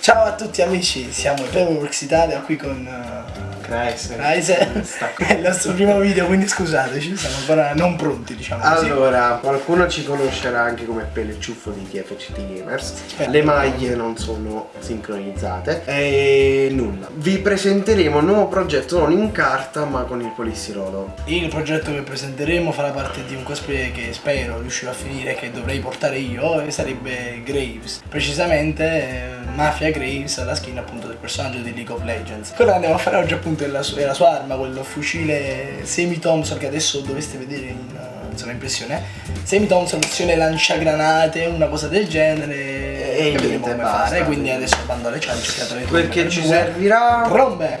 Ciao a tutti amici, siamo in Paperworks Italia qui con Chrysler. Chrysler. È il nostro primo video, quindi scusateci, siamo ancora non pronti, diciamo così. Allora, qualcuno ci conoscerà anche come Pelle Ciuffo di TFCT Gamers. Aspetta. Le maglie non sono sincronizzate. E nulla. Vi presenteremo un nuovo progetto non in carta ma con il polistirolo. Il progetto che presenteremo farà parte di un cosplay che spero riuscirò a finire, che dovrei portare io, e sarebbe Graves. Precisamente eh, Mafia Graves alla skin appunto del personaggio di League of Legends. Quello andiamo a fare oggi appunto è la, su- è la sua arma, quel fucile semi Thompson che adesso dovreste vedere in, uh, insomma, impressione. Semi Thompson, opzione lanciagranate, una cosa del genere. E che niente, come basta. fare. Quindi adesso bando alle ciance, cercate le Perché due, ci due. servirà. Rombe!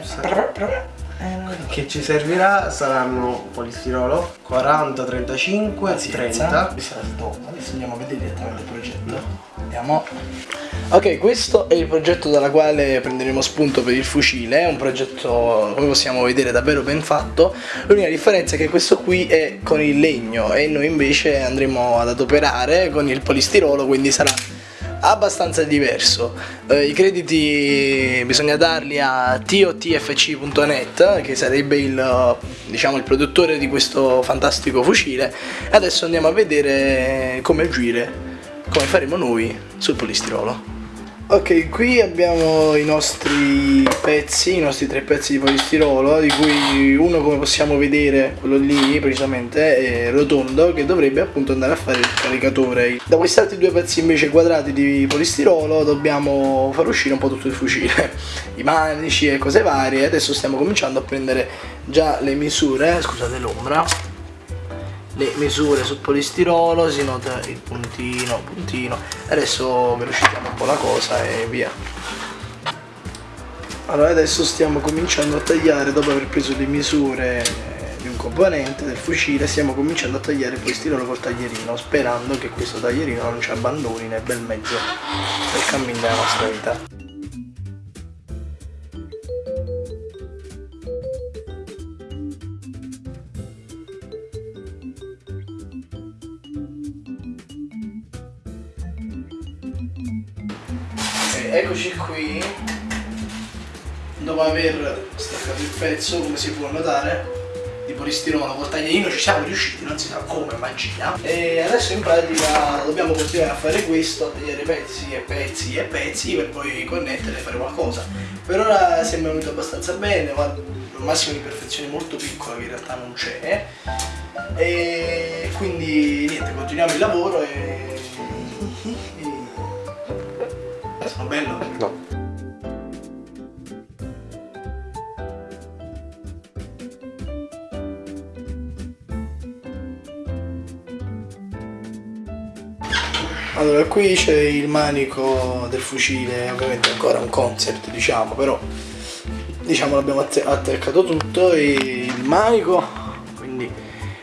Che ci servirà saranno polistirolo 40, 35, Pazienza. 30. Questo era il top. Adesso andiamo a vedere direttamente il progetto. Andiamo. Ok, questo è il progetto dalla quale prenderemo spunto per il fucile, è un progetto come possiamo vedere davvero ben fatto, l'unica differenza è che questo qui è con il legno e noi invece andremo ad adoperare con il polistirolo, quindi sarà abbastanza diverso. Eh, I crediti bisogna darli a totfc.net che sarebbe il, diciamo, il produttore di questo fantastico fucile. Adesso andiamo a vedere come agire, come faremo noi sul polistirolo. Ok, qui abbiamo i nostri pezzi, i nostri tre pezzi di polistirolo, di cui uno come possiamo vedere, quello lì precisamente, è rotondo, che dovrebbe appunto andare a fare il caricatore. Da questi altri due pezzi invece quadrati di polistirolo dobbiamo far uscire un po' tutto il fucile, i manici e cose varie. Adesso stiamo cominciando a prendere già le misure, scusate l'ombra, le misure sul polistirolo, si nota il puntino, puntino. Adesso velocizziamo un po' la cosa e via. Allora adesso stiamo cominciando a tagliare, dopo aver preso le misure di un componente del fucile, stiamo cominciando a tagliare il polistirolo col taglierino, sperando che questo taglierino non ci abbandoni nel bel mezzo del cammino della nostra vita. Eccoci qui. Dopo aver staccato il pezzo, come si può notare, di polistirolo col taglierino ci siamo riusciti, non si sa come, magia. E adesso in pratica dobbiamo continuare a fare questo, a tagliare pezzi e pezzi e pezzi per poi connettere e fare qualcosa. Per ora sembra venuto abbastanza bene, ma al massimo di perfezione molto piccola che in realtà non c'è. E quindi niente, continuiamo il lavoro e... Sono bello? No. Allora, qui c'è il manico del fucile, ovviamente ancora un concept, diciamo, però diciamo l'abbiamo attaccato tutto e il manico, quindi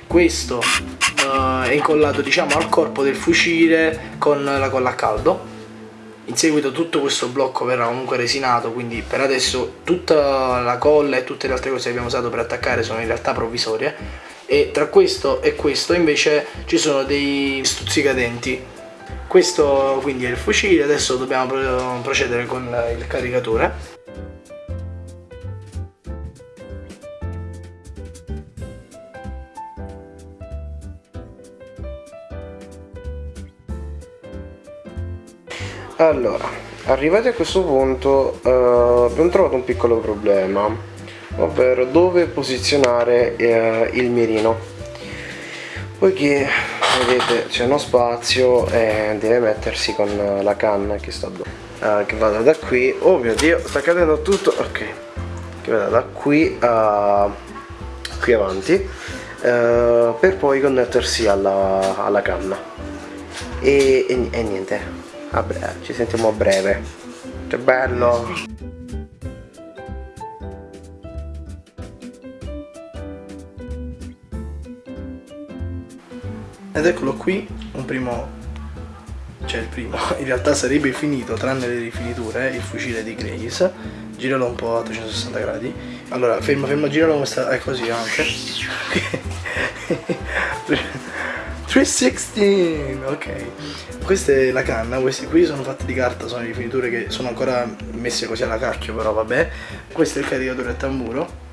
questo eh, è incollato diciamo al corpo del fucile con la colla a caldo. In seguito tutto questo blocco verrà comunque resinato, quindi per adesso tutta la colla e tutte le altre cose che abbiamo usato per attaccare sono in realtà provvisorie e tra questo e questo invece ci sono dei stuzzicadenti questo quindi è il fucile, adesso dobbiamo pro- procedere con il caricatore. Allora, arrivati a questo punto eh, abbiamo trovato un piccolo problema, ovvero dove posizionare eh, il mirino. Poiché vedete c'è uno spazio e deve mettersi con la canna che sta eh, che vada da qui. Oh mio dio, sta cadendo tutto. Ok. Che vada da qui a qui avanti eh, per poi connettersi alla, alla canna. E, e- e niente, bre- ci sentiamo a breve. Che bello! Ed eccolo qui, un primo, cioè il primo, in realtà sarebbe finito, tranne le rifiniture, il fucile di Grace. Giralo un po' a 360 gradi. Allora, fermo, fermo, giralo come sta, è così anche. 316 ok questa è la canna questi qui sono fatti di carta sono rifiniture che sono ancora messe così alla cacchio però vabbè questo è il caricatore a tamburo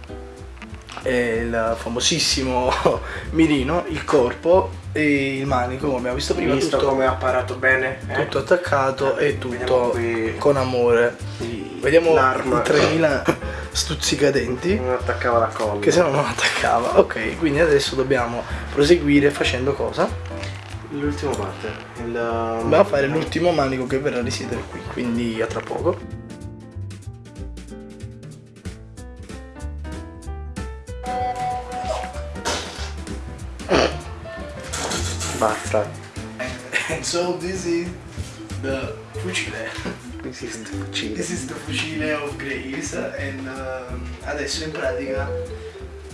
è il famosissimo mirino il corpo e il manico come abbiamo visto prima Visto tutto, come ha apparato bene? eh? tutto attaccato e Vediamo tutto con amore i- vediamo i l'arma 3000 stuzzicadenti non attaccava la colla. che se no non attaccava ok quindi adesso dobbiamo proseguire facendo cosa? L'ultima parte. Il... va a fare l'ultimo manico che verrà a risiedere qui quindi a tra poco Basta. and so this is the fucile Esiste fucile. this is the fucile of Grace and um, adesso in pratica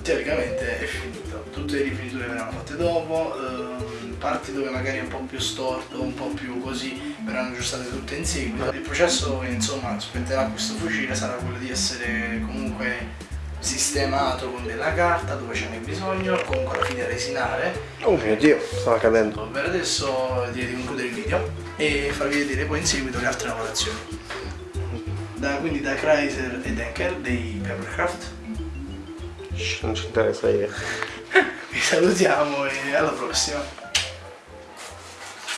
teoricamente è finito tutte le rifiniture verranno fatte dopo ehm, parti dove magari è un po' più storto un po' più così verranno aggiustate tutte in seguito il processo che insomma spetterà questo fucile sarà quello di essere comunque sistemato con della carta dove ce n'è bisogno comunque alla fine resinare Oh mio dio, stava cadendo. per adesso direi di concludere il video e farvi vedere poi in seguito le altre lavorazioni. Da, quindi da Chrysler e Denker dei Papercraft Non ci interessa io. vi salutiamo e alla prossima